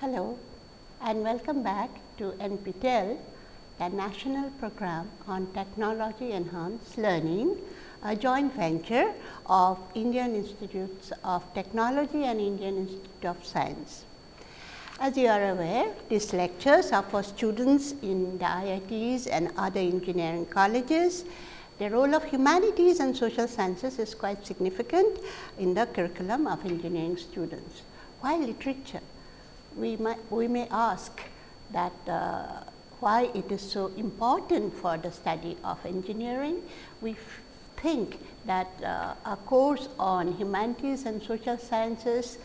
Hello and welcome back to NPTEL, the national program on technology enhanced learning, a joint venture of Indian Institutes of Technology and Indian Institute of Science. As you are aware, these lectures are for students in the IITs and other engineering colleges. The role of humanities and social sciences is quite significant in the curriculum of engineering students. While literature we, might, we may ask that uh, why it is so important for the study of engineering. We think that uh, a course on humanities and social sciences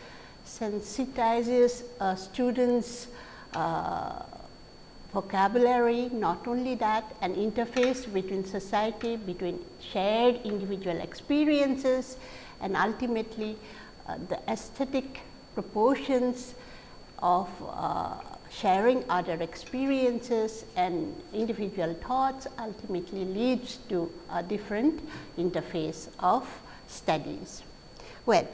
sensitizes uh, students uh, vocabulary, not only that an interface between society, between shared individual experiences and ultimately uh, the aesthetic proportions of uh, sharing other experiences and individual thoughts ultimately leads to a different interface of studies. Well,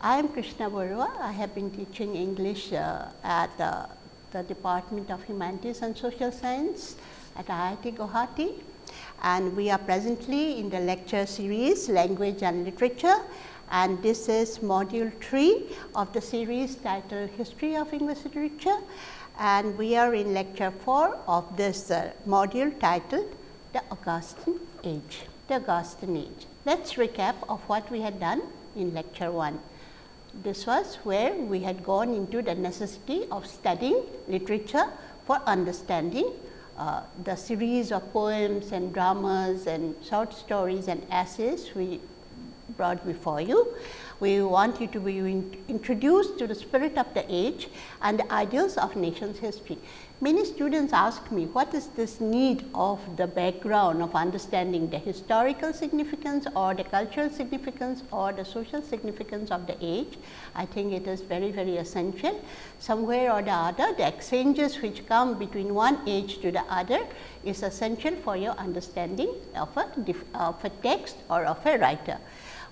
I am Krishna Barua. I have been teaching English uh, at uh, the Department of Humanities and Social Science at IIT Guwahati and we are presently in the lecture series Language and Literature and this is module 3 of the series titled History of English Literature and we are in lecture 4 of this uh, module titled The Augustan Age, the Augustan Age. Let us recap of what we had done in lecture 1. This was where we had gone into the necessity of studying literature for understanding uh, the series of poems and dramas and short stories and essays we brought before you. We want you to be introduced to the spirit of the age and the ideals of nation's history. Many students ask me what is this need of the background of understanding the historical significance or the cultural significance or the social significance of the age. I think it is very very essential. Somewhere or the other the exchanges which come between one age to the other is essential for your understanding of a, of a text or of a writer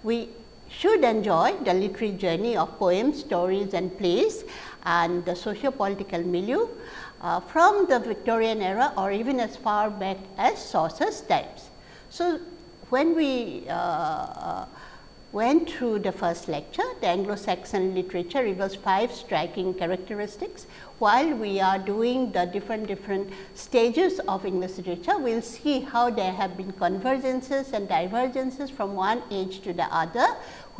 we should enjoy the literary journey of poems, stories and plays and the socio-political milieu uh, from the Victorian era or even as far back as Chaucer's times. So, when we uh, uh went through the first lecture, the Anglo-Saxon literature reveals five striking characteristics. While we are doing the different different stages of English literature, we will see how there have been convergences and divergences from one age to the other,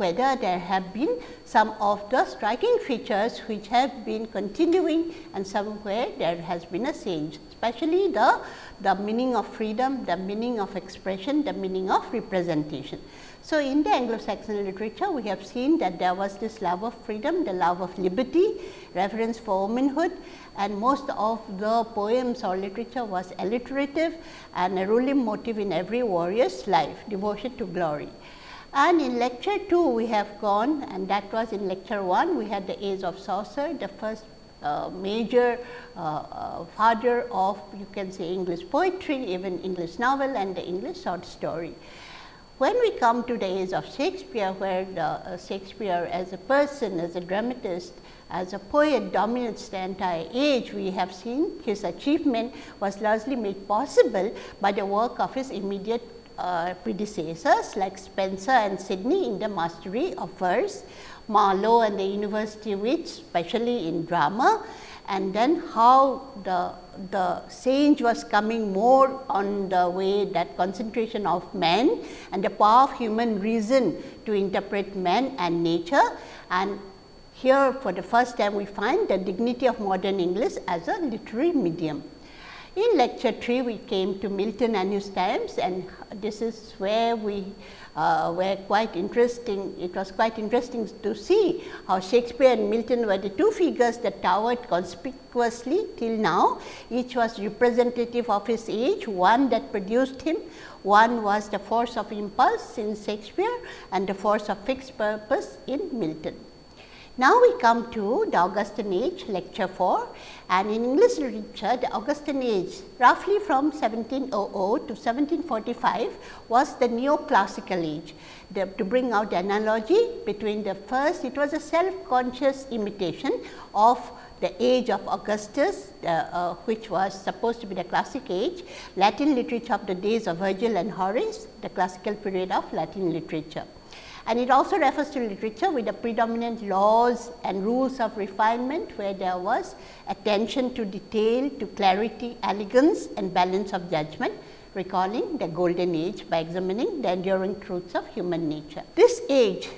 whether there have been some of the striking features which have been continuing and somewhere there has been a change, especially the, the meaning of freedom, the meaning of expression, the meaning of representation. So, in the Anglo-Saxon literature, we have seen that there was this love of freedom, the love of liberty, reverence for womanhood and most of the poems or literature was alliterative and a ruling motive in every warrior's life, devotion to glory. And in lecture 2, we have gone and that was in lecture 1, we had the age of Chaucer, the first uh, major uh, uh, father of you can say English poetry, even English novel and the English short story. When we come to the age of Shakespeare, where the, uh, Shakespeare as a person, as a dramatist, as a poet dominates the entire age, we have seen his achievement was largely made possible by the work of his immediate uh, predecessors like Spenser and Sidney in the mastery of verse, Marlowe and the University Wits, especially in drama, and then how the, the change was coming more on the way that concentration of man and the power of human reason to interpret man and nature. And here for the first time we find the dignity of modern English as a literary medium. In lecture 3, we came to Milton and his times and this is where we uh, were quite interesting. It was quite interesting to see how Shakespeare and Milton were the two figures that towered conspicuously till now. Each was representative of his age, one that produced him, one was the force of impulse in Shakespeare and the force of fixed purpose in Milton. Now, we come to the Augustan age lecture 4 and in English literature the Augustan age roughly from 1700 to 1745 was the neoclassical age. The, to bring out the analogy between the first it was a self conscious imitation of the age of Augustus, uh, which was supposed to be the classic age, Latin literature of the days of Virgil and Horace, the classical period of Latin literature. And it also refers to literature with the predominant laws and rules of refinement, where there was attention to detail, to clarity, elegance and balance of judgment, recalling the golden age by examining the enduring truths of human nature. This age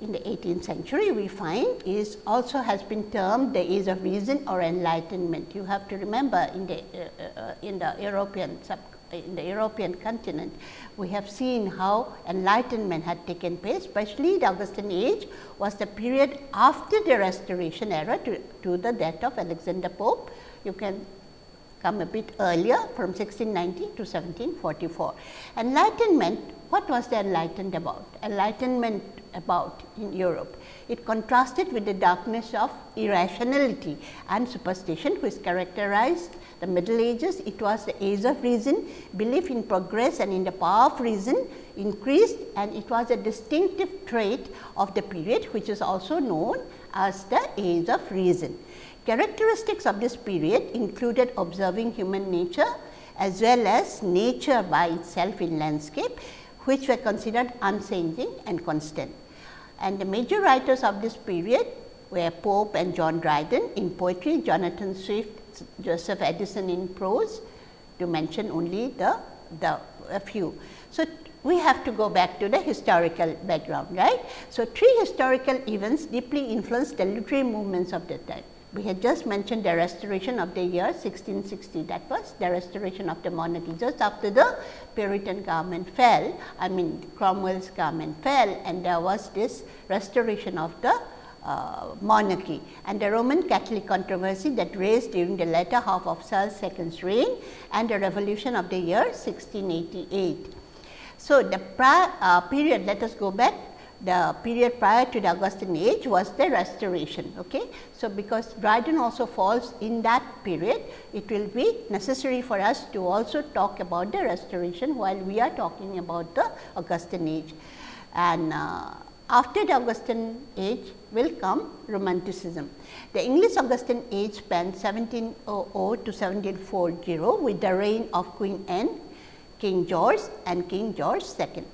in the 18th century we find is also has been termed the age of reason or enlightenment. You have to remember in the uh, uh, in the European sub Uh, in the European continent, we have seen how enlightenment had taken place, especially the Augustan age was the period after the restoration era to, to the death of Alexander Pope. You can come a bit earlier from 1690 to 1744. Enlightenment, what was the enlightened about? Enlightenment about in Europe. It contrasted with the darkness of irrationality and superstition which characterized the middle ages. It was the age of reason, belief in progress and in the power of reason increased and it was a distinctive trait of the period which is also known as the age of reason. Characteristics of this period included observing human nature as well as nature by itself in landscape which were considered unchanging and constant. And the major writers of this period were Pope and John Dryden in poetry, Jonathan Swift, Joseph Addison in prose to mention only the, the a few. So, we have to go back to the historical background, right. So, three historical events deeply influenced the literary movements of the time we had just mentioned the restoration of the year 1660 that was the restoration of the monarchy just after the Puritan government fell I mean Cromwell's government fell and there was this restoration of the uh, monarchy and the Roman Catholic controversy that raised during the latter half of Charles II's reign and the revolution of the year 1688. So, the prior, uh, period let us go back the period prior to the Augustan age was the restoration. Okay. So, because Dryden also falls in that period, it will be necessary for us to also talk about the restoration while we are talking about the Augustan age. And uh, after the Augustan age will come romanticism. The English Augustan age spanned 1700 to 1740 with the reign of Queen Anne, King George and King George II.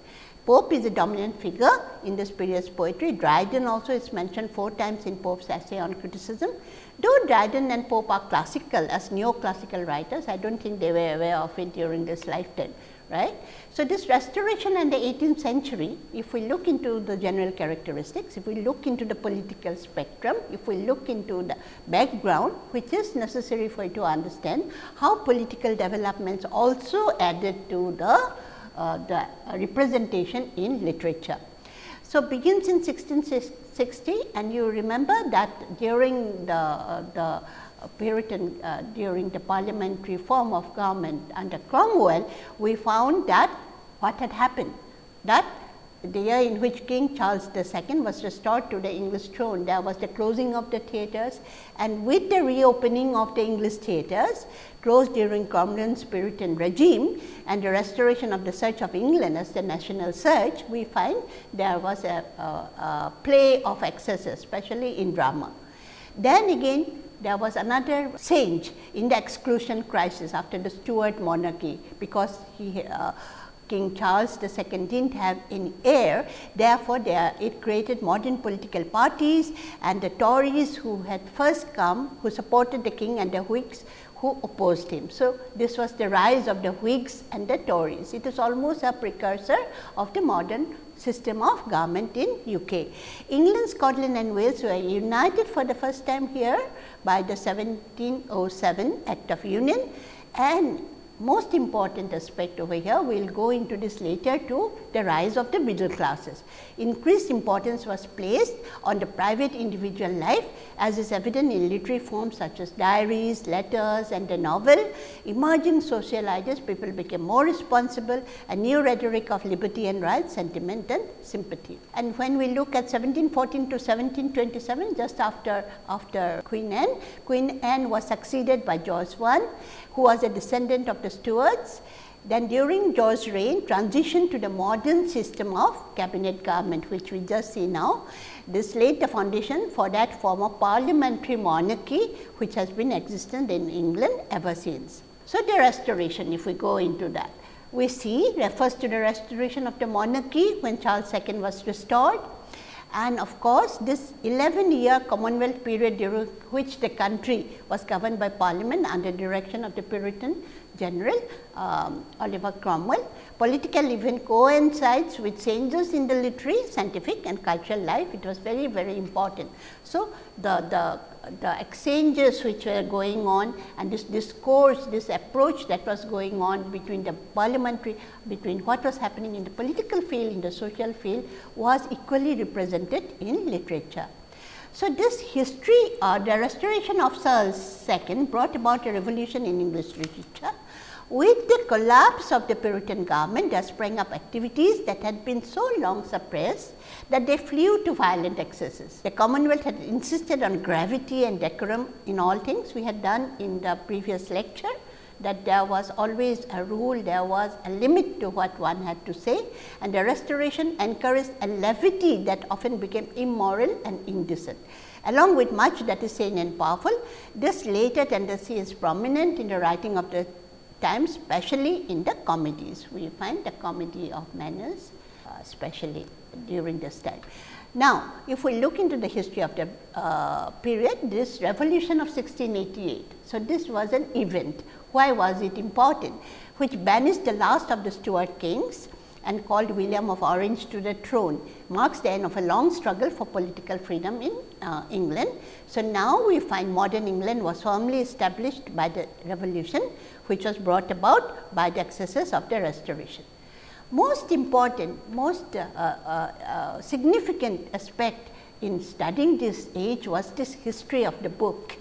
Pope is a dominant figure in this period's poetry. Dryden also is mentioned four times in Pope's essay on criticism. Though Dryden and Pope are classical as neoclassical writers, I do not think they were aware of it during this lifetime. Right. So, this restoration in the 18th century, if we look into the general characteristics, if we look into the political spectrum, if we look into the background, which is necessary for you to understand how political developments also added to the the representation in literature. So, begins in 1660 and you remember that during the, uh, the Puritan uh, during the parliamentary form of government under Cromwell, we found that what had happened that the year in which King Charles II was restored to the English throne, there was the closing of the theatres and with the reopening of the English theatres closed during Cromwell's Puritan regime and the restoration of the Church of England as the national church, we find there was a, a, a play of excesses, especially in drama. Then again there was another change in the exclusion crisis after the Stuart monarchy, because he uh, King Charles II did not have any heir. Therefore, there, it created modern political parties and the Tories who had first come who supported the king and the Whigs who opposed him. So, this was the rise of the Whigs and the Tories. It is almost a precursor of the modern system of government in UK. England, Scotland and Wales were united for the first time here by the 1707 Act of Union and most important aspect over here, we will go into this later to the rise of the middle classes. Increased importance was placed on the private individual life as is evident in literary forms such as diaries, letters and the novel. Emerging social ideas, people became more responsible, a new rhetoric of liberty and rights, sentiment and sympathy. And when we look at 1714 to 1727, just after, after Queen Anne, Queen Anne was succeeded by George I who was a descendant of the Stuarts. Then during George's reign transition to the modern system of cabinet government which we just see now. This laid the foundation for that form of parliamentary monarchy, which has been existent in England ever since. So, the restoration if we go into that, we see refers to the restoration of the monarchy when Charles II was restored and of course, this 11 year Commonwealth period during which the country was governed by parliament under direction of the Puritan general um, Oliver Cromwell. Political event coincides with changes in the literary, scientific and cultural life. It was very, very important. So, the, the the exchanges which were going on and this discourse, this approach that was going on between the parliamentary, between what was happening in the political field, in the social field was equally represented in literature. So, this history or the restoration of Charles II brought about a revolution in English literature with the collapse of the Puritan government, there sprang up activities that had been so long suppressed that they flew to violent excesses. The Commonwealth had insisted on gravity and decorum in all things. We had done in the previous lecture that there was always a rule, there was a limit to what one had to say and the restoration encouraged a levity that often became immoral and indecent. Along with much that is sane and powerful, this later tendency is prominent in the writing of the times especially in the comedies. We find the comedy of manners uh, especially during this time. Now, if we look into the history of the uh, period, this revolution of 1688. So, this was an event. Why was it important? Which banished the last of the Stuart kings and called William of Orange to the throne marks the end of a long struggle for political freedom in uh, England. So, now we find modern England was firmly established by the revolution which was brought about by the excesses of the restoration. Most important, most uh, uh, uh significant aspect in studying this age was this history of the book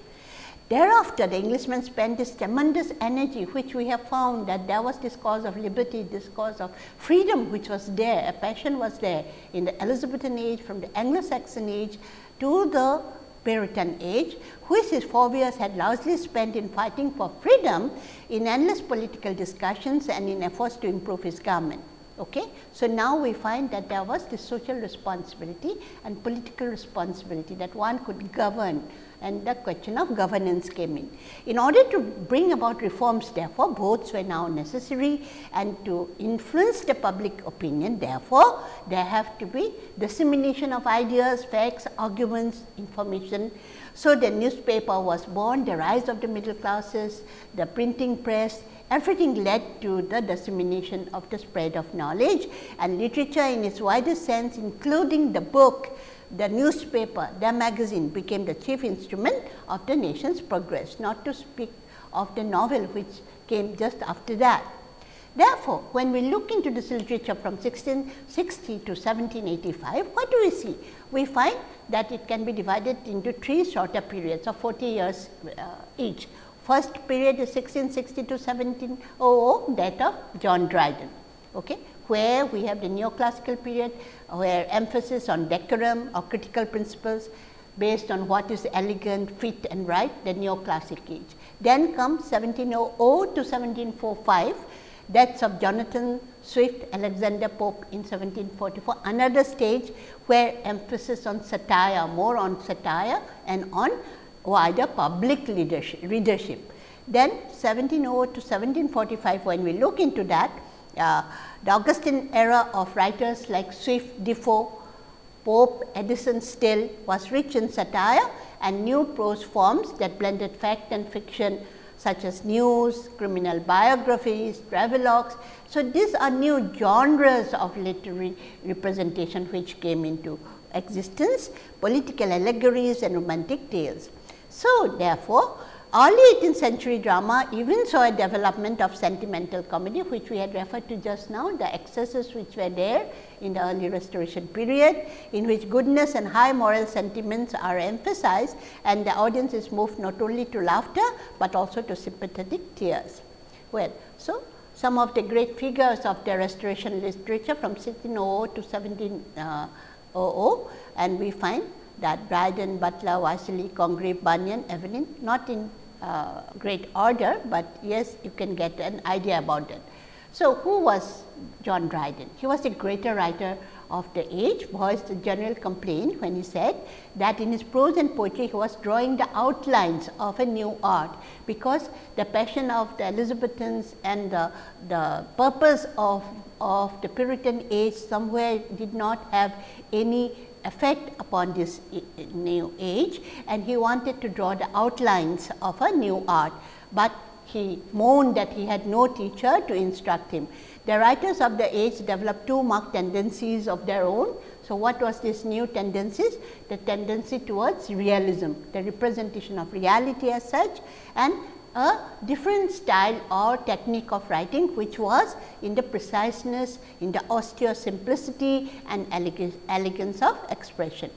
Thereafter, the Englishman spent this tremendous energy, which we have found that there was this cause of liberty, this cause of freedom, which was there, a passion was there in the Elizabethan age, from the Anglo-Saxon age to the Puritan age, which his forebears had largely spent in fighting for freedom in endless political discussions and in efforts to improve his government. Okay. So, now we find that there was this social responsibility and political responsibility that one could govern and the question of governance came in. In order to bring about reforms therefore, votes were now necessary and to influence the public opinion therefore, there have to be dissemination of ideas, facts, arguments, information. So, the newspaper was born, the rise of the middle classes, the printing press, everything led to the dissemination of the spread of knowledge and literature in its widest sense including the book the newspaper, the magazine became the chief instrument of the nation's progress, not to speak of the novel which came just after that. Therefore, when we look into this literature from 1660 to 1785, what do we see? We find that it can be divided into three shorter periods of 40 years uh, each. First period is 1660 to 1700, that of John Dryden. Okay? where we have the neoclassical period where emphasis on decorum or critical principles based on what is elegant, fit and right the neoclassic age. Then comes 1700 to 1745 deaths of Jonathan Swift, Alexander Pope in 1744, another stage where emphasis on satire, more on satire and on wider public leadership. readership. Then 1700 to 1745 when we look into that, uh, the Augustine era of writers like Swift, Defoe, Pope, Addison Steele was rich in satire and new prose forms that blended fact and fiction such as news, criminal biographies, travelogues. So, these are new genres of literary representation which came into existence, political allegories and romantic tales. So, therefore, Early 18th century drama even saw a development of sentimental comedy which we had referred to just now, the excesses which were there in the early restoration period in which goodness and high moral sentiments are emphasized and the audience is moved not only to laughter, but also to sympathetic tears. Well, so some of the great figures of the restoration literature from 1600 to 1700 and we find that Dryden, Butler, Wycherley, Congreve, Bunyan, Evelyn not in uh, great order, but yes you can get an idea about it. So, who was John Dryden? He was a greater writer of the age voiced a general complaint when he said that in his prose and poetry he was drawing the outlines of a new art, because the passion of the Elizabethans and the, the purpose of, of the Puritan age somewhere did not have any effect upon this eh, eh, new age and he wanted to draw the outlines of a new art, but he moaned that he had no teacher to instruct him. The writers of the age developed two marked tendencies of their own. So, what was this new tendencies? The tendency towards realism, the representation of reality as such and a different style or technique of writing, which was in the preciseness, in the austere simplicity and elegance of expression.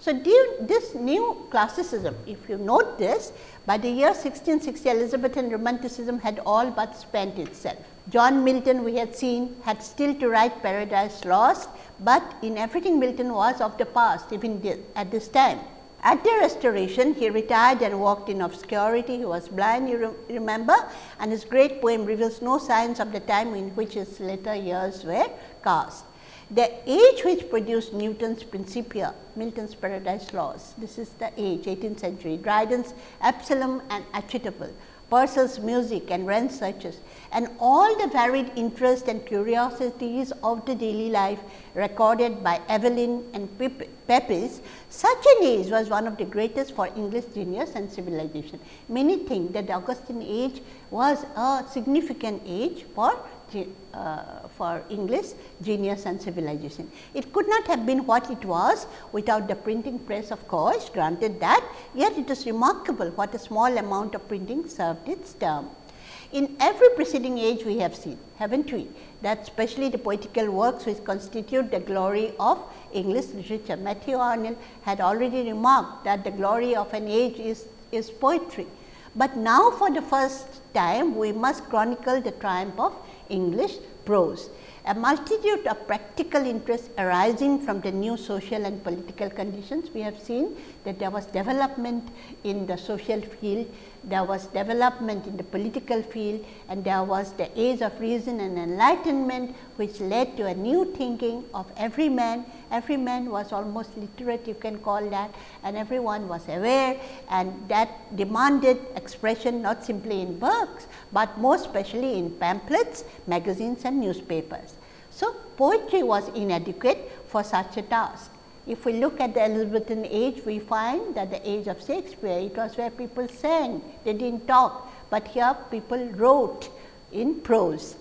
So, this new classicism, if you note this, by the year 1660 Elizabethan romanticism had all but spent itself. John Milton we had seen had still to write Paradise Lost, but in everything Milton was of the past even at this time. At the restoration, he retired and walked in obscurity. He was blind, you re remember, and his great poem reveals no signs of the time in which his later years were cast. The age which produced Newton's Principia, Milton's Paradise Lost, this is the age 18th century, Dryden's Absalom and Achitophel, Purcell's music and Wren's searches and all the varied interests and curiosities of the daily life recorded by Evelyn and Pepys, such an age was one of the greatest for English genius and civilization. Many think that the Augustan age was a significant age for uh, for English genius and civilization. It could not have been what it was without the printing press of course, granted that, yet it is remarkable what a small amount of printing served its term. In every preceding age we have seen, haven't we, that especially the poetical works which constitute the glory of English literature. Matthew Arnold had already remarked that the glory of an age is, is poetry. But now for the first time we must chronicle the triumph of English prose. A multitude of practical interests arising from the new social and political conditions. We have seen that there was development in the social field, there was development in the political field and there was the age of reason and enlightenment which led to a new thinking of every man. Every man was almost literate you can call that and everyone was aware and that demanded expression not simply in books, but more especially in pamphlets, magazines and newspapers. So, poetry was inadequate for such a task. If we look at the Elizabethan age, we find that the age of Shakespeare, it was where people sang, they did not talk, but here people wrote in prose.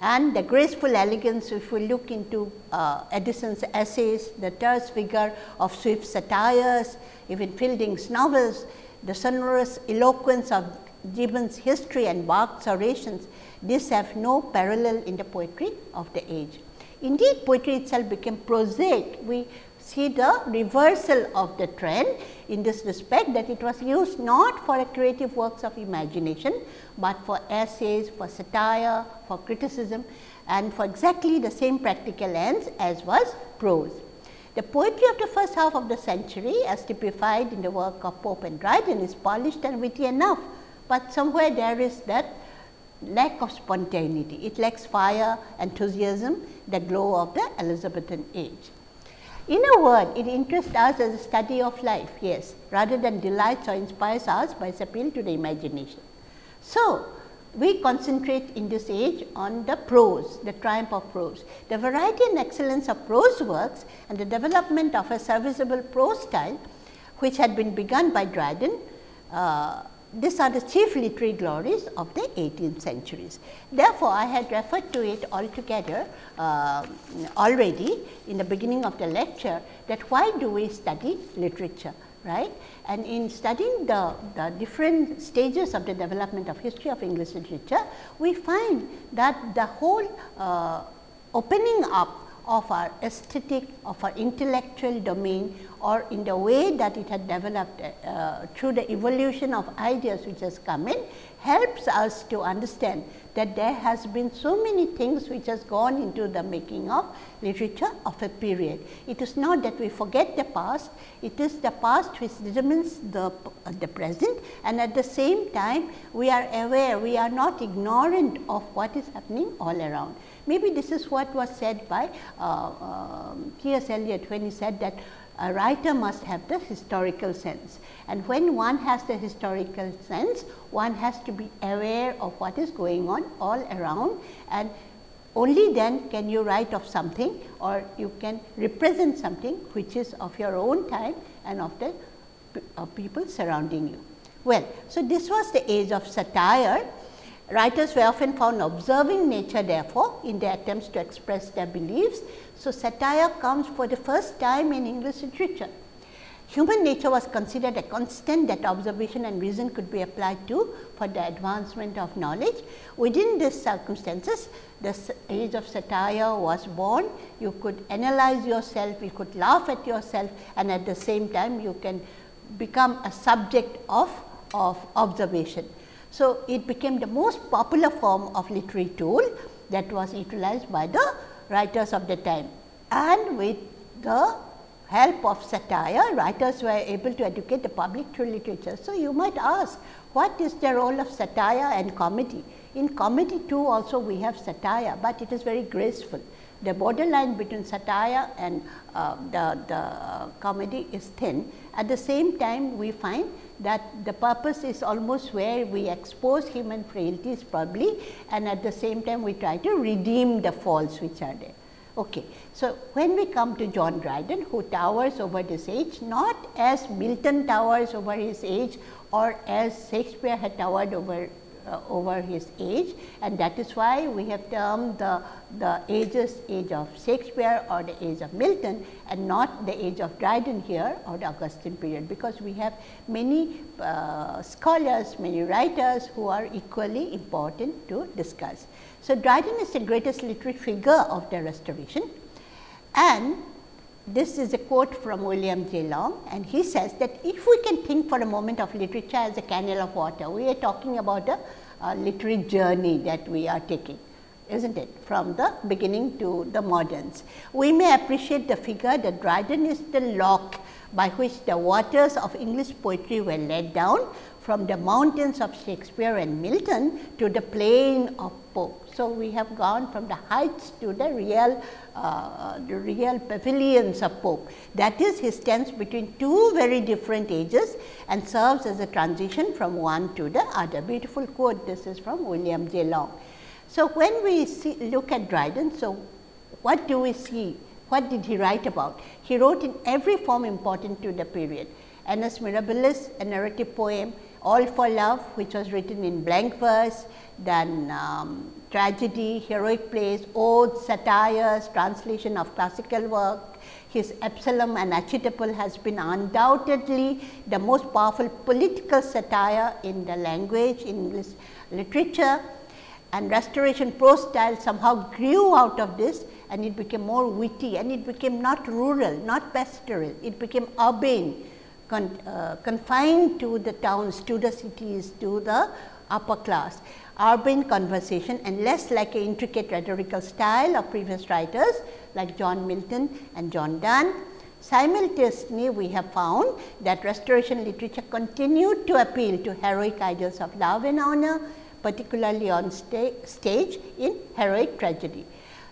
And the graceful elegance, if we look into uh, Addison's essays, the terse vigor of Swift's satires, even Fielding's novels, the sonorous eloquence of Gibbon's history and Burke's orations, these have no parallel in the poetry of the age. Indeed, poetry itself became prosaic. We see the reversal of the trend in this respect that it was used not for a creative works of imagination, but for essays, for satire, for criticism and for exactly the same practical ends as was prose. The poetry of the first half of the century as typified in the work of Pope and Dryden is polished and witty enough, but somewhere there is that lack of spontaneity. It lacks fire, enthusiasm, the glow of the Elizabethan age. In a word, it interests us as a study of life, yes, rather than delights or inspires us by its appeal to the imagination. So, we concentrate in this age on the prose, the triumph of prose. The variety and excellence of prose works and the development of a serviceable prose style, which had been begun by Dryden, uh, these are the chief literary glories of the 18th centuries. Therefore, I had referred to it altogether uh, already in the beginning of the lecture that why do we study literature right. And in studying the, the different stages of the development of history of English literature, we find that the whole uh, opening up of our aesthetic, of our intellectual domain, or in the way that it had developed uh, through the evolution of ideas which has come in helps us to understand that there has been so many things which has gone into the making of literature of a period. It is not that we forget the past, it is the past which determines the, uh, the present and at the same time we are aware, we are not ignorant of what is happening all around. Maybe this is what was said by uh, uh, T. S. Eliot when he said that a writer must have the historical sense and when one has the historical sense one has to be aware of what is going on all around and only then can you write of something or you can represent something which is of your own time and of the uh, people surrounding you. Well, so this was the age of satire Writers were often found observing nature therefore, in their attempts to express their beliefs. So, satire comes for the first time in English literature. Human nature was considered a constant that observation and reason could be applied to for the advancement of knowledge. Within these circumstances, the age of satire was born. You could analyze yourself, you could laugh at yourself and at the same time you can become a subject of, of observation. So, it became the most popular form of literary tool that was utilized by the writers of the time and with the help of satire writers were able to educate the public through literature. So, you might ask what is the role of satire and comedy? In comedy too also we have satire, but it is very graceful. The borderline between satire and uh, the, the comedy is thin. At the same time we find that the purpose is almost where we expose human frailties probably and at the same time we try to redeem the faults which are there. Okay. So, when we come to John Dryden who towers over this age not as Milton towers over his age or as Shakespeare had towered over uh, over his age and that is why we have termed the, the ages age of Shakespeare or the age of Milton and not the age of Dryden here or the Augustan period, because we have many uh, scholars, many writers who are equally important to discuss. So, Dryden is the greatest literary figure of the restoration and this is a quote from William J. Long and he says that if we can think for a moment of literature as a canal of water, we are talking about a, a literary journey that we are taking isn't it from the beginning to the moderns. We may appreciate the figure that Dryden is the lock by which the waters of English poetry were led down from the mountains of Shakespeare and Milton to the plain of Pope. So, we have gone from the heights to the real uh, the real pavilions of Pope. That is he stands between two very different ages and serves as a transition from one to the other. Beautiful quote this is from William J. Long. So, when we see, look at Dryden, so what do we see? What did he write about? He wrote in every form important to the period. Annus Mirabilis, a narrative poem, all for Love which was written in blank verse, then um, tragedy, heroic plays, odes, satires, translation of classical work. His Absalom and Achitophel has been undoubtedly the most powerful political satire in the language in English literature and restoration prose style somehow grew out of this and it became more witty and it became not rural, not pastoral, it became urbane con, uh, confined to the towns, to the cities, to the upper class. Urban conversation and less like an intricate rhetorical style of previous writers like John Milton and John Donne. Simultaneously, we have found that restoration literature continued to appeal to heroic ideals of love and honor, particularly on sta stage in heroic tragedy.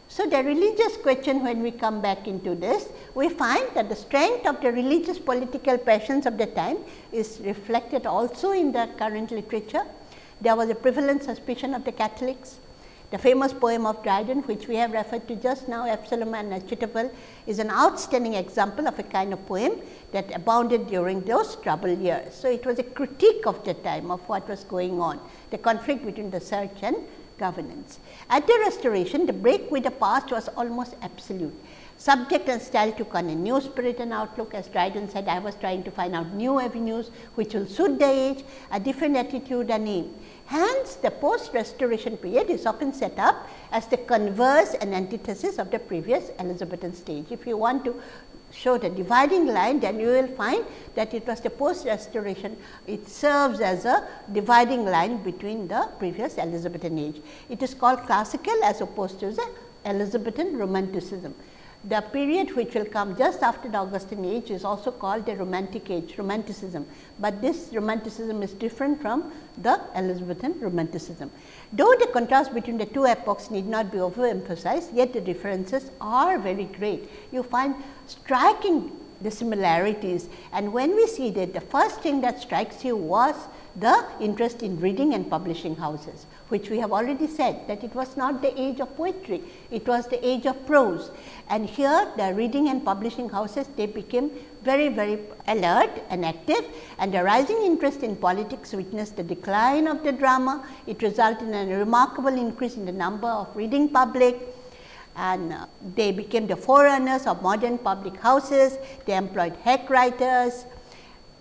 So, the religious question when we come back into this, we find that the strength of the religious political passions of the time is reflected also in the current literature. There was a prevalent suspicion of the Catholics. The famous poem of Dryden which we have referred to just now Absalom and Achitophel is an outstanding example of a kind of poem that abounded during those troubled years. So, it was a critique of the time of what was going on, the conflict between the church and governance. At the restoration, the break with the past was almost absolute. Subject and style took on a new spirit and outlook as Dryden said, I was trying to find out new avenues which will suit the age, a different attitude and aim. Hence, the post restoration period is often set up as the converse and antithesis of the previous Elizabethan stage. If you want to show the dividing line, then you will find that it was the post restoration, it serves as a dividing line between the previous Elizabethan age. It is called classical as opposed to the Elizabethan romanticism. The period which will come just after the Augustan age is also called the romantic age, romanticism, but this romanticism is different from the Elizabethan romanticism. Though the contrast between the two epochs need not be overemphasized, yet the differences are very great. You find striking the similarities and when we see that the first thing that strikes you was the interest in reading and publishing houses, which we have already said that it was not the age of poetry, it was the age of prose. And here the reading and publishing houses they became very very alert and active and the rising interest in politics witnessed the decline of the drama. It resulted in a remarkable increase in the number of reading public and uh, they became the forerunners of modern public houses. They employed hack writers,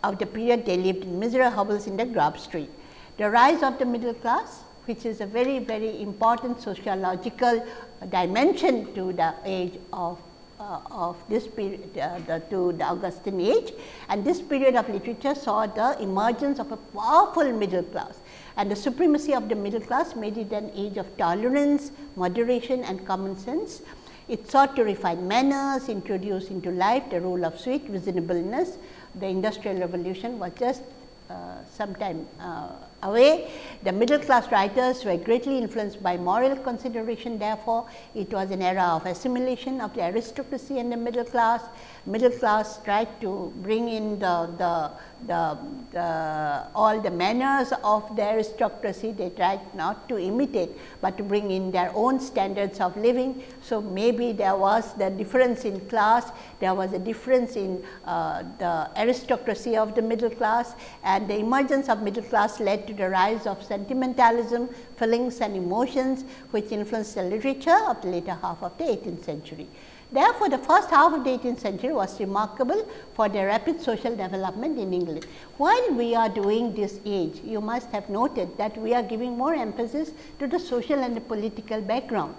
of the period they lived in miserable hovels in the Grub Street. The rise of the middle class which is a very very important sociological dimension to the age of uh, of this period uh, the, to the Augustan age. And this period of literature saw the emergence of a powerful middle class. And the supremacy of the middle class made it an age of tolerance, moderation and common sense. It sought to refine manners, introduce into life the rule of sweet reasonableness, the industrial revolution was just uh, some time uh, away. The middle class writers were greatly influenced by moral consideration therefore, it was an era of assimilation of the aristocracy and the middle class. Middle class tried to bring in the, the, the, the all the manners of the aristocracy, they tried not to imitate, but to bring in their own standards of living. So, maybe there was the difference in class, there was a difference in uh, the aristocracy of the middle class and the emergence of middle class led to to the rise of sentimentalism, feelings and emotions which influenced the literature of the later half of the 18th century. Therefore, the first half of the 18th century was remarkable for the rapid social development in England. While we are doing this age, you must have noted that we are giving more emphasis to the social and the political background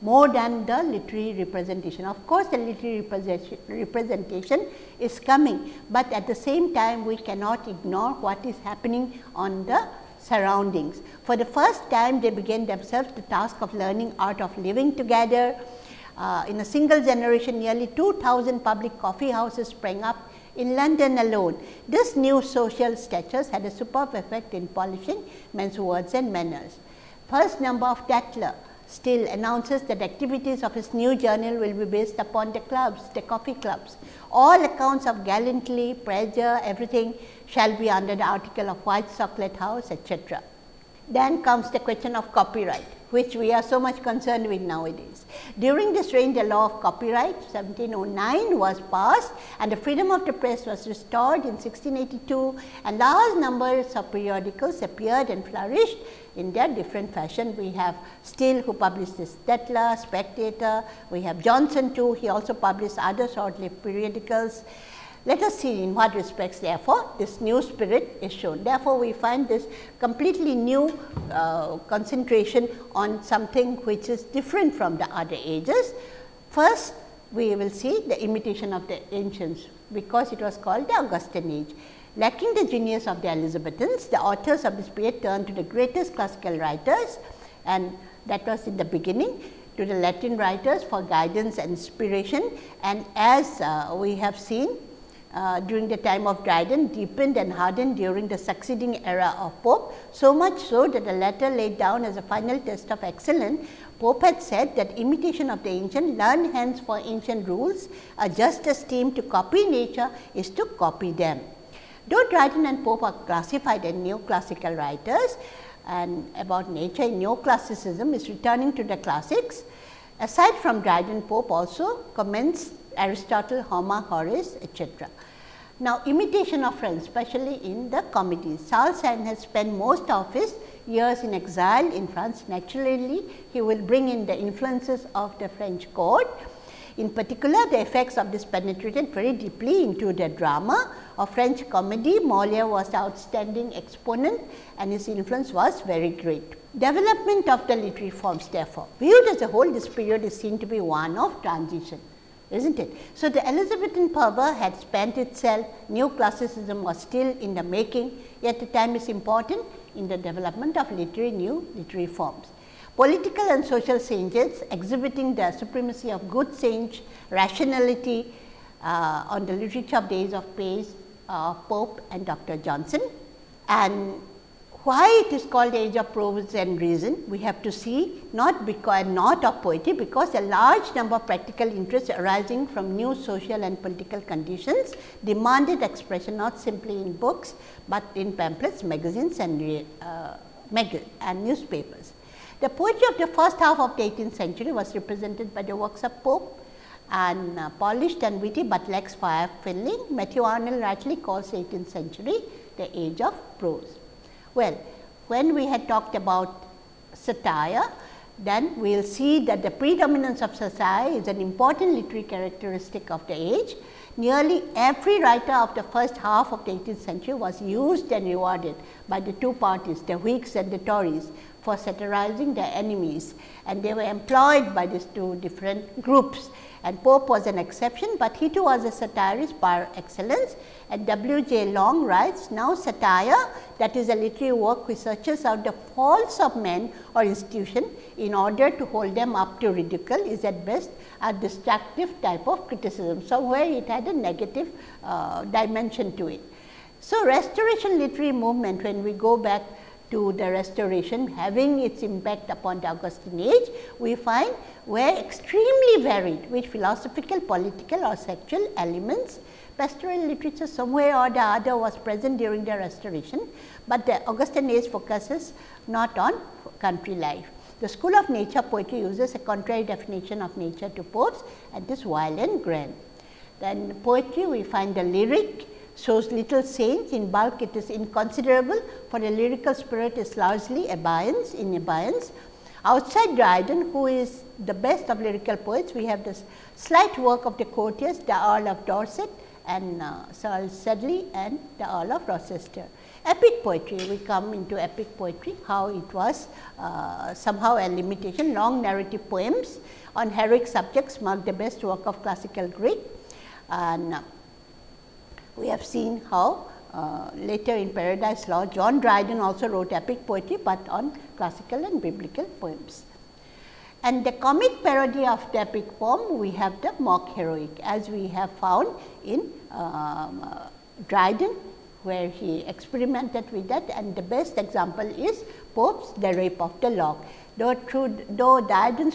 more than the literary representation. Of course, the literary representation is coming, but at the same time we cannot ignore what is happening on the surroundings. For the first time they began themselves the task of learning art of living together. Uh, in a single generation nearly 2000 public coffee houses sprang up in London alone. This new social status had a superb effect in polishing men's words and manners. First number of Tatler Steele announces that activities of his new journal will be based upon the clubs, the coffee clubs. All accounts of gallantly, pressure, everything shall be under the article of White Chocolate House, etc. Then comes the question of copyright which we are so much concerned with nowadays. During this reign the law of copyright 1709 was passed and the freedom of the press was restored in 1682 and large numbers of periodicals appeared and flourished in their different fashion. We have Steele who published this Tatler, Spectator, we have Johnson too, he also published other short-lived periodicals let us see in what respects therefore, this new spirit is shown. Therefore, we find this completely new uh, concentration on something which is different from the other ages. First, we will see the imitation of the ancients, because it was called the Augustan age. Lacking the genius of the Elizabethans, the authors of this period turned to the greatest classical writers and that was in the beginning to the Latin writers for guidance and inspiration. And as uh, we have seen uh, during the time of Dryden deepened and hardened during the succeeding era of Pope. So much so that the latter laid down as a final test of excellence. Pope had said that imitation of the ancient, learn hence for ancient rules, a just esteem to copy nature is to copy them. Though Dryden and Pope are classified as neoclassical writers and about nature in neoclassicism is returning to the classics. Aside from Dryden, Pope also comments Aristotle, Homer, Horace, etc. Now, imitation of friends, especially in the comedies. Sand has spent most of his years in exile in France. Naturally, he will bring in the influences of the French court. In particular, the effects of this penetrated very deeply into the drama of French comedy. Moliere was outstanding exponent and his influence was very great. Development of the literary forms therefore, viewed as a whole this period is seen to be one of transition isn't it? So, the Elizabethan fervor had spent itself, new classicism was still in the making, yet the time is important in the development of literary new literary forms. Political and social changes exhibiting the supremacy of good sense, rationality uh, on the literature of days of Pace, uh, Pope and Dr. Johnson. And why it is called age of prose and reason, we have to see not because not of poetry, because a large number of practical interests arising from new social and political conditions demanded expression not simply in books, but in pamphlets, magazines and, uh, mag and newspapers. The poetry of the first half of the 18th century was represented by the works of Pope and uh, polished and witty, but lacks fire filling. Matthew Arnold rightly calls 18th century the age of prose. Well, when we had talked about satire, then we will see that the predominance of satire is an important literary characteristic of the age. Nearly every writer of the first half of the 18th century was used and rewarded by the two parties, the Whigs and the Tories, for satirizing their enemies and they were employed by these two different groups and Pope was an exception, but he too was a satirist par excellence and W. J. Long writes, now satire that is a literary work which searches out the faults of men or institution in order to hold them up to ridicule is at best a destructive type of criticism. Somewhere it had a negative uh, dimension to it. So, restoration literary movement when we go back to the restoration having its impact upon the Augustan age, we find were extremely varied with philosophical, political or sexual elements. Pastoral literature somewhere or the other was present during the restoration, but the Augustan age focuses not on country life. The school of nature poetry uses a contrary definition of nature to Pope's and is wild and grand. Then poetry we find the lyric, shows little change in bulk it is inconsiderable for a lyrical spirit is largely abeyance in abeyance. Outside Dryden who is the best of lyrical poets we have this slight work of the courtiers the Earl of Dorset and uh, Sir Sedley and the Earl of Rochester. Epic poetry we come into epic poetry how it was uh, somehow a limitation long narrative poems on heroic subjects mark the best work of classical Greek and uh, we have seen how uh, later in Paradise Lost, John Dryden also wrote epic poetry, but on classical and biblical poems. And the comic parody of the epic poem, we have the mock heroic as we have found in um, uh, Dryden, where he experimented with that and the best example is Pope's The Rape of the Lock. Though, through, though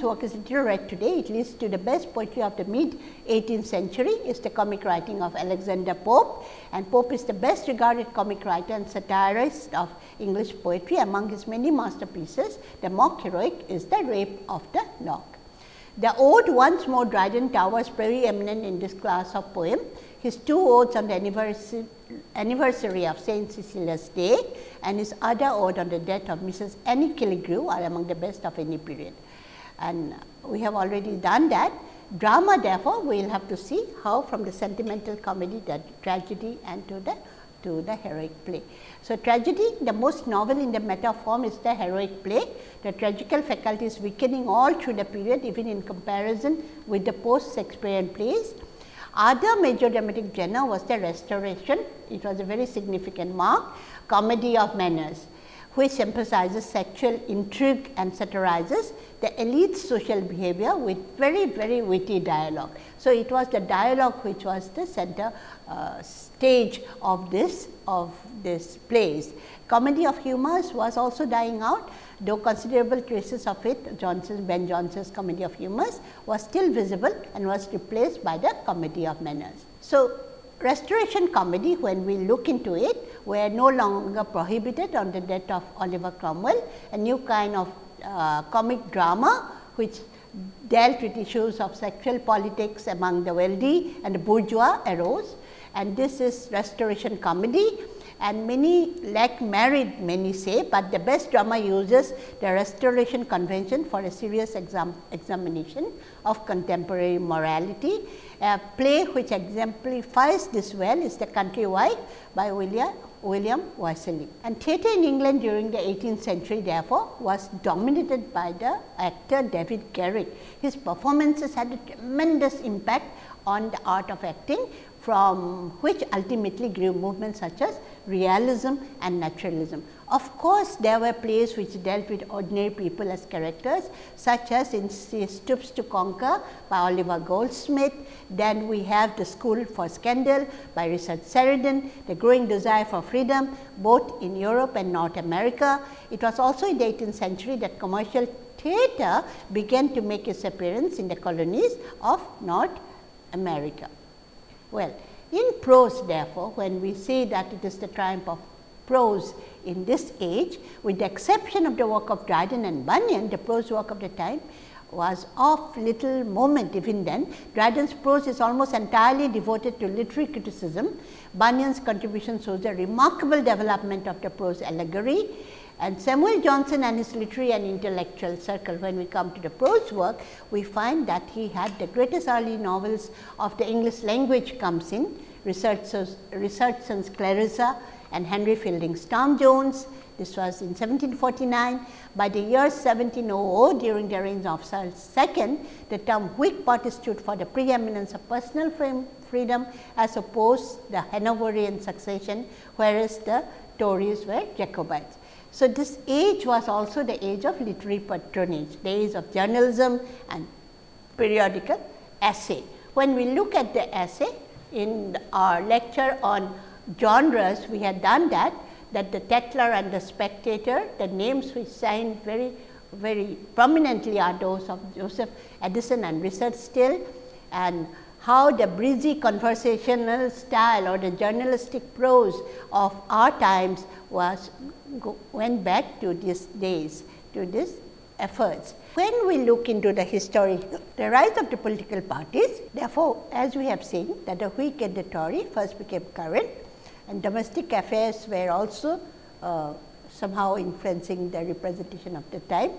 work is still read today, it leads to the best poetry of the mid 18th century is the comic writing of Alexander Pope and Pope is the best regarded comic writer and satirist of English poetry. Among his many masterpieces, the mock heroic is the rape of the lock. The ode once more Dryden towers very eminent in this class of poem. His two odes on the anniversary, anniversary of Saint Cecilia's Day and his other ode on the death of Mrs. Annie Killigrew are among the best of any period. And we have already done that. Drama therefore, we will have to see how from the sentimental comedy, the tragedy and to the to the heroic play. So, tragedy the most novel in the meta form is the heroic play. The tragical faculty is weakening all through the period even in comparison with the post Shakespearean plays. Other major dramatic genre was the restoration, it was a very significant mark, comedy of manners which emphasizes sexual intrigue and satirizes the elite social behavior with very, very witty dialogue. So, it was the dialogue which was the center uh, stage of this of this plays. Comedy of humors was also dying out, though considerable traces of it Johnson Ben Johnson's comedy of humors was still visible and was replaced by the comedy of manners. So, restoration comedy when we look into it were no longer prohibited on the death of Oliver Cromwell, a new kind of uh, comic drama which dealt with issues of sexual politics among the wealthy and the bourgeois arose and this is restoration comedy and many like married many say, but the best drama uses the restoration convention for a serious exam examination of contemporary morality. A play which exemplifies this well is The Country Wife by William William Wycherley. And theatre in England during the 18th century therefore, was dominated by the actor David Garrick. His performances had a tremendous impact on the art of acting from which ultimately grew movements such as realism and naturalism. Of course, there were plays which dealt with ordinary people as characters such as in Stoops to Conquer by Oliver Goldsmith. Then we have The School for Scandal by Richard Sheridan, The Growing Desire for Freedom both in Europe and North America. It was also in the 18th century that commercial theatre began to make its appearance in the colonies of North America. Well, in prose therefore, when we say that it is the triumph of prose in this age with the exception of the work of Dryden and Bunyan, the prose work of the time was of little moment even then. Dryden's prose is almost entirely devoted to literary criticism. Bunyan's contribution shows a remarkable development of the prose allegory and Samuel Johnson and his literary and intellectual circle, when we come to the prose work, we find that he had the greatest early novels of the English language comes in, Richardson's Clarissa, and Henry Fielding's Tom Jones. This was in 1749. By the year 1700, during the reign of Charles II, the term Whig party stood for the preeminence of personal freedom as opposed the Hanoverian succession, whereas the Tories were Jacobites. So, this age was also the age of literary patronage, age of journalism and periodical essay. When we look at the essay in our lecture on genres, we had done that, that the Tatler and the Spectator, the names which shine very, very prominently are those of Joseph Addison and Richard Steele and how the breezy conversational style or the journalistic prose of our times was go, went back to these days, to these efforts. When we look into the history, the rise of the political parties, therefore, as we have seen that the Whig and the Tory first became current and domestic affairs were also uh, somehow influencing the representation of the time.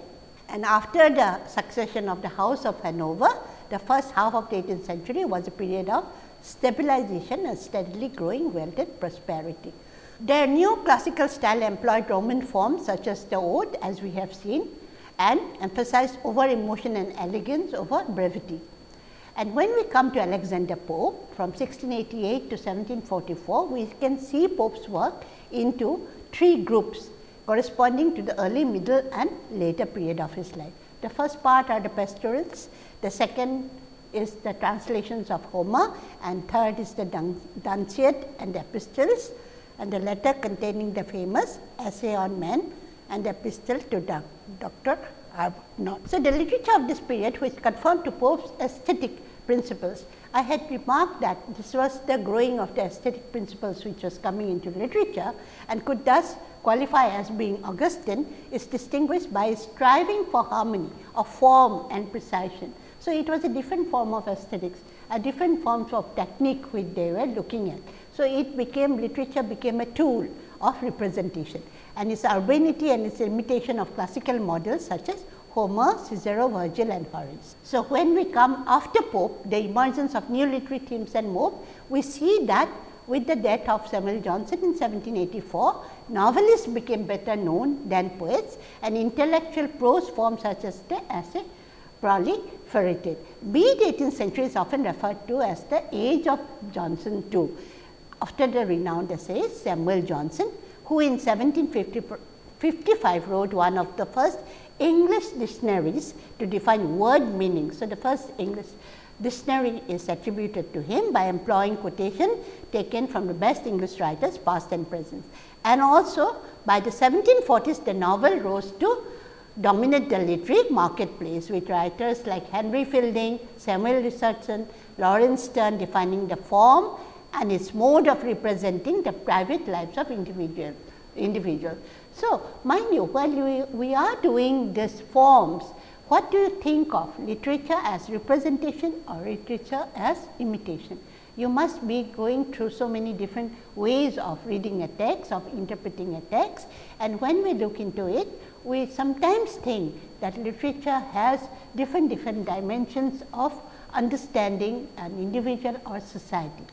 And after the succession of the House of Hanover, the first half of the 18th century was a period of stabilization and steadily growing wealth and prosperity. Their new classical style employed Roman forms such as the ode as we have seen and emphasized over emotion and elegance over brevity. And when we come to Alexander Pope from 1688 to 1744, we can see Pope's work into three groups corresponding to the early, middle and later period of his life. The first part are the pastorals, the second is the translations of Homer and third is the Dunciad and the epistles and the letter containing the famous essay on men and the epistle to Dr. Arbuthnot. So, the literature of this period which conformed to Pope's aesthetic principles. I had remarked that this was the growing of the aesthetic principles which was coming into literature and could thus qualify as being Augustan is distinguished by striving for harmony of form and precision. So, it was a different form of aesthetics, a different forms of technique which they were looking at. So, it became literature became a tool of representation and its urbanity and its imitation of classical models such as Homer, Cicero, Virgil and Horace. So, when we come after Pope, the emergence of new literary themes and modes, we see that with the death of Samuel Johnson in 1784, novelists became better known than poets and intellectual prose forms such as the essay proliferated. Be the 18th century is often referred to as the age of Johnson too after the renowned essayist Samuel Johnson, who in 1755 wrote one of the first English dictionaries to define word meaning. So, the first English dictionary is attributed to him by employing quotation taken from the best English writers past and present. And also by the 1740s the novel rose to dominate the literary marketplace with writers like Henry Fielding, Samuel Richardson, Laurence Sterne defining the form and its mode of representing the private lives of individual individual. So, mind you while we, we are doing these forms, what do you think of literature as representation or literature as imitation? You must be going through so many different ways of reading a text, of interpreting a text and when we look into it, we sometimes think that literature has different different dimensions of understanding an individual or society.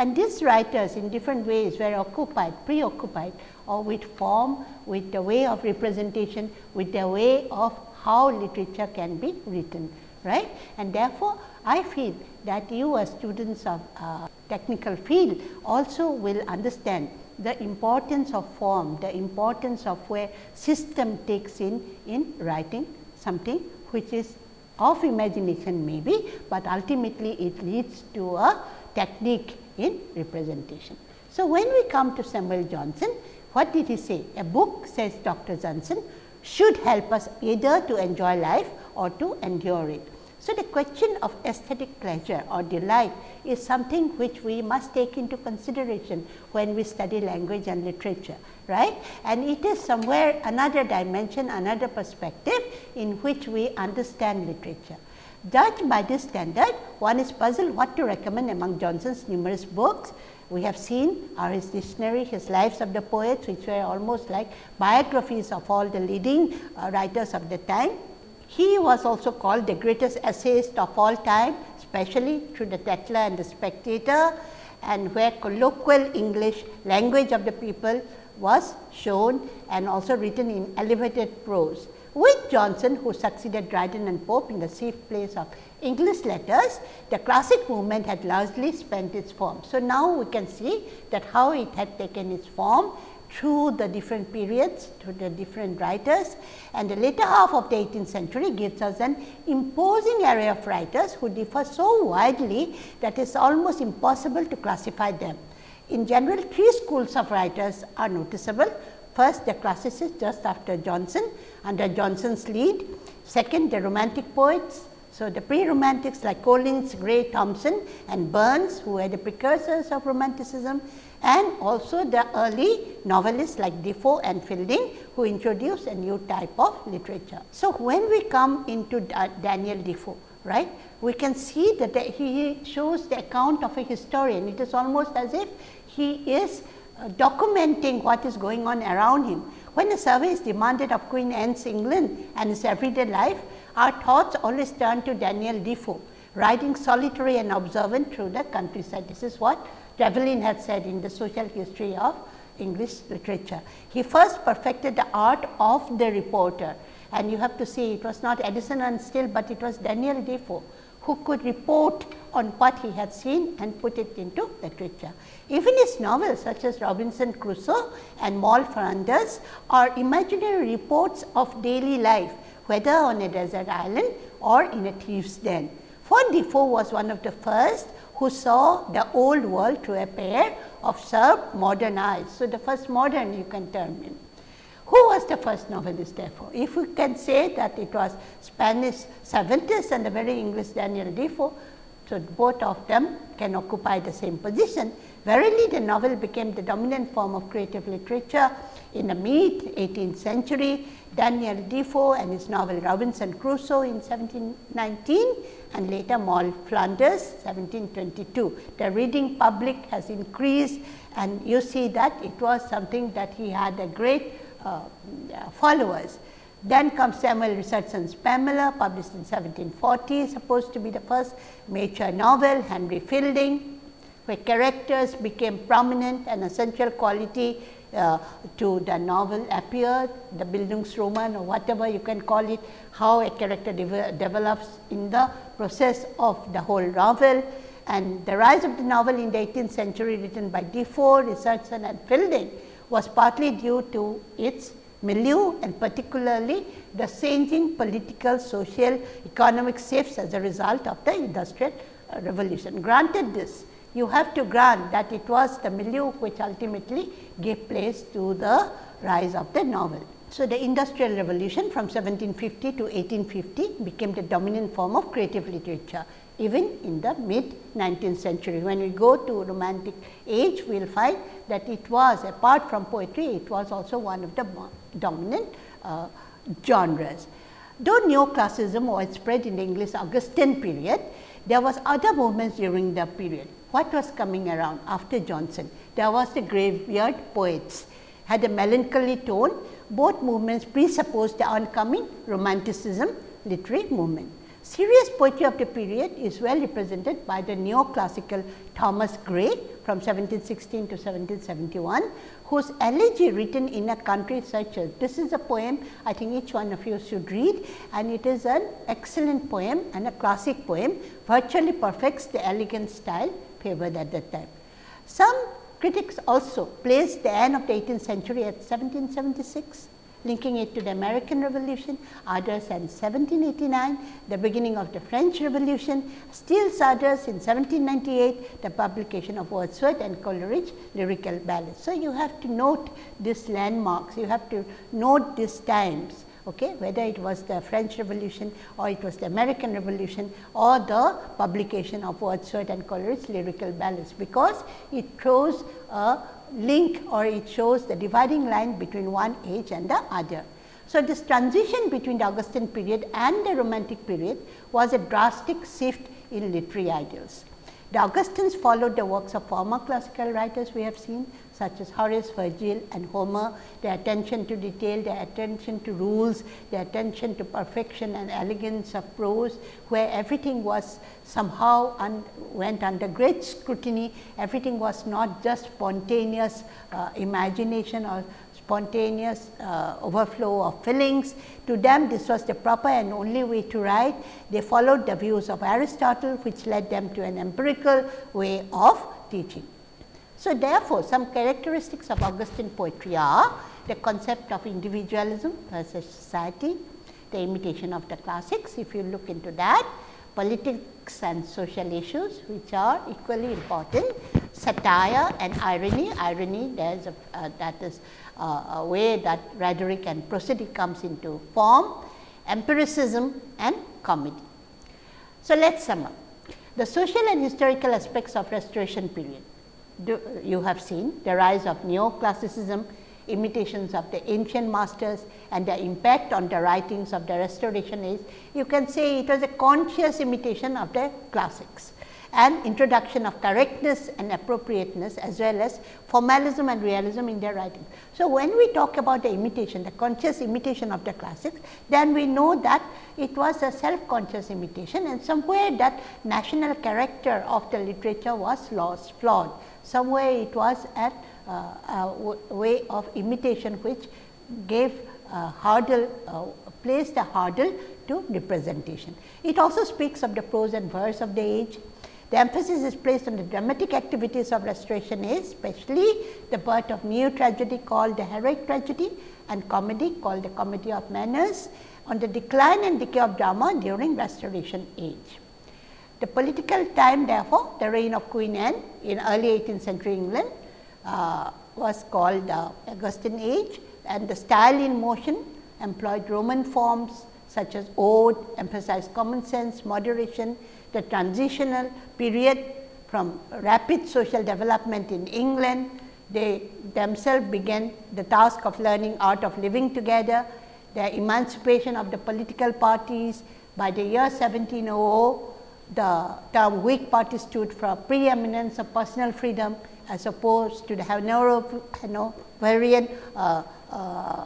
And these writers in different ways were occupied, preoccupied or with form, with the way of representation, with the way of how literature can be written, right. And therefore, I feel that you as students of uh, technical field also will understand the importance of form, the importance of where system takes in in writing something which is of imagination maybe, but ultimately it leads to a technique in representation. So, when we come to Samuel Johnson, what did he say? A book says Dr. Johnson should help us either to enjoy life or to endure it. So, the question of aesthetic pleasure or delight is something which we must take into consideration when we study language and literature, right. And it is somewhere another dimension, another perspective in which we understand literature. Judged by this standard, one is puzzled what to recommend among Johnson's numerous books. We have seen are his dictionary, his lives of the poets, which were almost like biographies of all the leading uh, writers of the time he was also called the greatest essayist of all time, especially through the Tatler and the Spectator and where colloquial English language of the people was shown and also written in elevated prose. With Johnson who succeeded Dryden and Pope in the chief place of English letters, the classic movement had largely spent its form. So, now we can see that how it had taken its form through the different periods, through the different writers and the later half of the 18th century gives us an imposing array of writers who differ so widely that it is almost impossible to classify them. In general, three schools of writers are noticeable. First, the classicists just after Johnson under Johnson's lead. Second, the romantic poets so, the pre-romantics like Collins, Gray, Thomson and Burns who were the precursors of romanticism and also the early novelists like Defoe and Fielding who introduced a new type of literature. So, when we come into Daniel Defoe, right, we can see that he shows the account of a historian. It is almost as if he is uh, documenting what is going on around him. When a survey is demanded of Queen Anne's England and his everyday life, our thoughts always turn to Daniel Defoe, riding solitary and observant through the countryside. This is what Trevelyan had said in the social history of English literature. He first perfected the art of the reporter and you have to see it was not Addison and Steele, but it was Daniel Defoe who could report on what he had seen and put it into the literature. Even his novels such as Robinson Crusoe and Moll Flanders are imaginary reports of daily life, whether on a desert island or in a thief's den. For Defoe was one of the first who saw the old world through a pair of sharp modern eyes. So, the first modern you can term him. Who was the first novelist therefore? If we can say that it was Spanish Cervantes and the very English Daniel Defoe, so both of them can occupy the same position. Verily the novel became the dominant form of creative literature in the mid 18th century. Daniel Defoe and his novel Robinson Crusoe in 1719 and later Moll Flanders 1722. The reading public has increased and you see that it was something that he had a great uh, followers. Then comes Samuel Richardson's Pamela published in 1740 supposed to be the first major novel, Henry Fielding where characters became prominent and essential quality uh, to the novel appeared, the Bildungsroman or whatever you can call it, how a character de develops in the process of the whole novel. And the rise of the novel in the 18th century written by Defoe, Richardson and Fielding was partly due to its milieu and particularly the changing political, social, economic shifts as a result of the industrial uh, revolution. Granted this, you have to grant that it was the milieu which ultimately gave place to the rise of the novel. So, the industrial revolution from 1750 to 1850 became the dominant form of creative literature even in the mid 19th century. When we go to romantic age, we will find that it was apart from poetry, it was also one of the dominant uh, genres. Though neoclassicism was spread in the English Augustan period, there was other movements during the period. What was coming around after Johnson? There was the graveyard poets, had a melancholy tone. Both movements presupposed the oncoming romanticism literary movement. Serious poetry of the period is well represented by the neoclassical Thomas Gray from 1716 to 1771, whose elegy written in a country such as this is a poem I think each one of you should read and it is an excellent poem and a classic poem virtually perfects the elegant style favored at that time. Some critics also placed the end of the 18th century at 1776 linking it to the American Revolution, others in 1789, the beginning of the French Revolution, still others in 1798, the publication of Wordsworth and Coleridge lyrical ballads. So, you have to note these landmarks, you have to note these times. Okay, whether it was the French Revolution or it was the American Revolution or the publication of Wordsworth and Coleridge lyrical ballads, because it throws a link or it shows the dividing line between one age and the other. So, this transition between the Augustan period and the Romantic period was a drastic shift in literary ideals. The Augustans followed the works of former classical writers we have seen such as Horace, Virgil and Homer, their attention to detail, their attention to rules, their attention to perfection and elegance of prose, where everything was somehow un went under great scrutiny, everything was not just spontaneous uh, imagination or spontaneous uh, overflow of feelings. To them this was the proper and only way to write. They followed the views of Aristotle which led them to an empirical way of teaching. So, therefore, some characteristics of Augustan poetry are the concept of individualism versus society, the imitation of the classics if you look into that, politics and social issues which are equally important, satire and irony, irony there is a uh, that is uh, a way that rhetoric and prosody comes into form, empiricism and comedy. So, let us sum up. The social and historical aspects of restoration period you have seen the rise of neoclassicism, imitations of the ancient masters and the impact on the writings of the restoration age, you can say it was a conscious imitation of the classics and introduction of correctness and appropriateness as well as formalism and realism in their writings. So, when we talk about the imitation, the conscious imitation of the classics, then we know that it was a self conscious imitation and somewhere that national character of the literature was lost, flawed somewhere it was at uh, a way of imitation which gave a hurdle, uh, placed a hurdle to representation. It also speaks of the prose and verse of the age. The emphasis is placed on the dramatic activities of restoration age, especially the birth of new tragedy called the heroic tragedy and comedy called the comedy of manners, on the decline and decay of drama during restoration age. The political time therefore, the reign of Queen Anne in early 18th century England uh, was called the Augustan age and the style in motion employed Roman forms such as ode, emphasized common sense, moderation, the transitional period from rapid social development in England. They themselves began the task of learning art of living together, the emancipation of the political parties. By the year 1700 the term Whig party stood for preeminence of personal freedom as opposed to the Hanoverian uh, uh,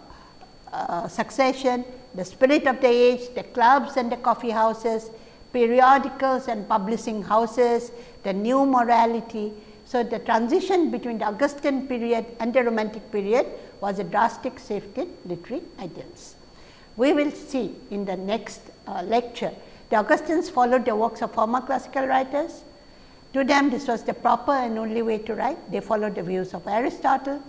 uh, succession, the spirit of the age, the clubs and the coffee houses, periodicals and publishing houses, the new morality. So, the transition between the Augustan period and the Romantic period was a drastic shift in literary ideals. We will see in the next uh, lecture the Augustans followed the works of former classical writers. To them this was the proper and only way to write. They followed the views of Aristotle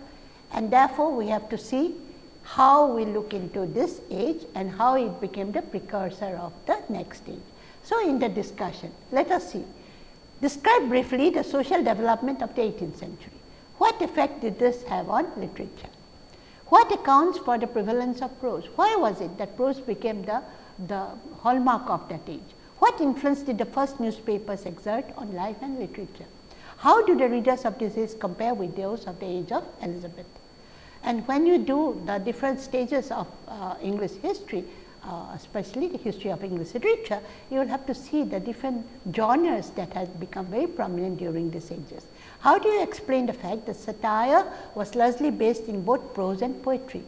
and therefore, we have to see how we look into this age and how it became the precursor of the next age. So, in the discussion, let us see. Describe briefly the social development of the 18th century. What effect did this have on literature? What accounts for the prevalence of prose? Why was it that prose became the the hallmark of that age. What influence did the first newspapers exert on life and literature? How do the readers of this age compare with those of the age of Elizabeth? And when you do the different stages of uh, English history, uh, especially the history of English literature, you will have to see the different genres that had become very prominent during these ages. How do you explain the fact that satire was largely based in both prose and poetry?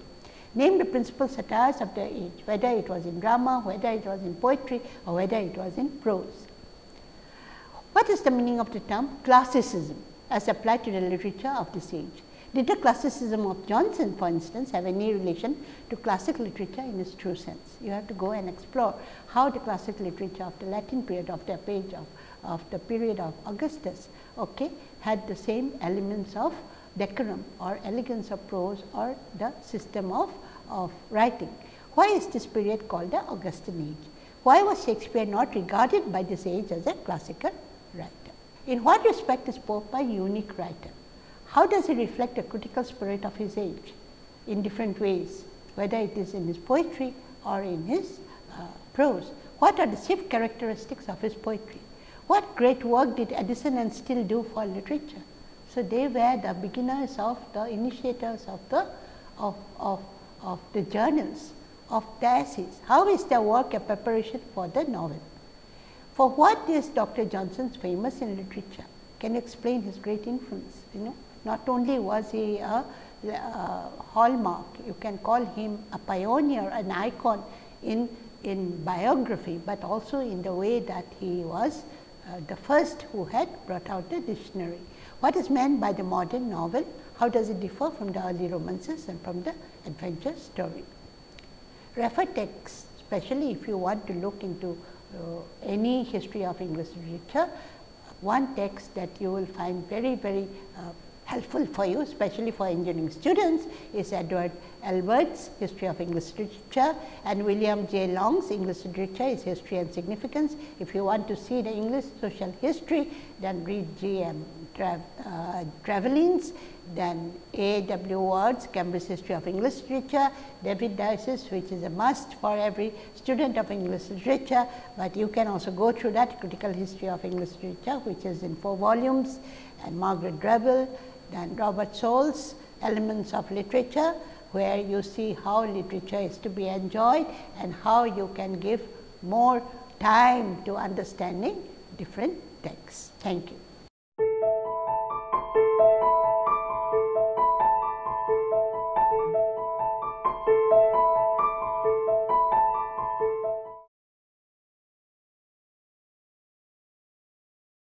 name the principal satires of their age, whether it was in drama, whether it was in poetry or whether it was in prose. What is the meaning of the term classicism? as applied to the literature of this age. Did the classicism of Johnson for instance have any relation to classic literature in its true sense? You have to go and explore how the classic literature of the Latin period of the page of, of the period of Augustus okay, had the same elements of decorum or elegance of prose or the system of, of writing. Why is this period called the Augustan age? Why was Shakespeare not regarded by this age as a classical writer? In what respect is Pope a unique writer? How does he reflect the critical spirit of his age in different ways, whether it is in his poetry or in his uh, prose? What are the chief characteristics of his poetry? What great work did Addison and Steele do for literature? So, they were the beginners of the initiators of the of, of, of the journals of the essays. How is their work a preparation for the novel? For what is Dr. Johnson's famous in literature? Can you explain his great influence? You know, not only was he a, a hallmark, you can call him a pioneer, an icon in, in biography, but also in the way that he was uh, the first who had brought out the dictionary. What is meant by the modern novel? How does it differ from the early romances and from the adventure story? Refer texts, especially if you want to look into uh, any history of English literature, one text that you will find very, very uh, helpful for you, especially for engineering students, is Edward Albert's History of English Literature and William J. Long's English Literature is History and Significance. If you want to see the English social history, then read G. M. Tra uh, then A. W. Ward's Cambridge History of English Literature, David Daiches which is a must for every student of English literature, but you can also go through that critical history of English literature which is in 4 volumes and Margaret Drabble, then Robert Sowell's Elements of Literature, where you see how literature is to be enjoyed and how you can give more time to understanding different texts. Thank you.